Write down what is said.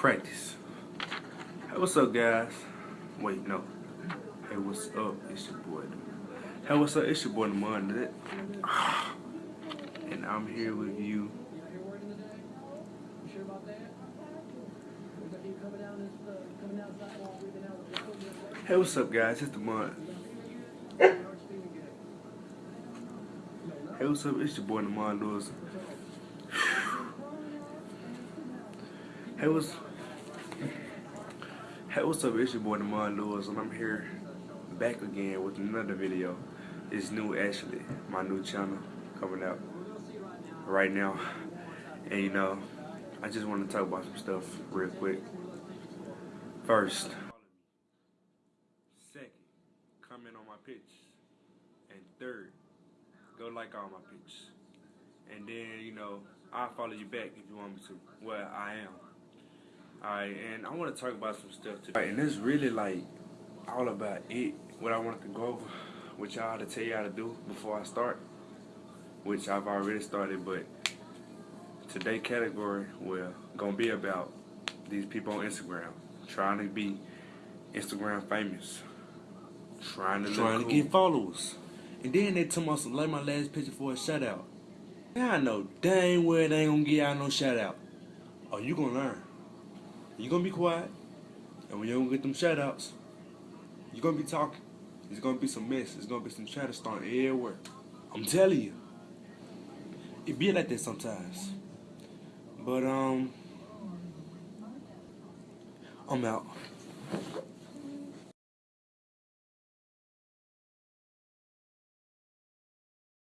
practice. Hey, what's up, guys? Wait, no. Hey, what's up? It's your boy. Hey, what's up? It's your boy, the Monday. And I'm here with you. Hey, what's up, guys? It's the Mud. Hey, what's up? It's your boy, Demond Lewis. Hey, what's Hey, what's up? It's your boy, Demond Lewis, and I'm here back again with another video. It's new, actually, my new channel coming out right now. And you know, I just want to talk about some stuff real quick. First, second, comment on my pitch, and third, go like all my pictures. And then, you know, I'll follow you back if you want me to. Well, I am. Alright, and I want to talk about some stuff today. And this really like all about it, what I wanted to go over with y'all to tell y'all to do before I start, which I've already started, but today category, will gonna be about these people on Instagram trying to be Instagram famous, trying to trying cool. to get followers. And then they tell me some like my last picture for a shout out. Now I know dang well they ain't gonna get out no shout out. Oh, you gonna learn. You gonna be quiet, and when you don't get them shout outs, you gonna be talking. There's gonna be some mess. There's gonna be some chatter starting everywhere. I'm telling you. It be like that sometimes. But um I'm out.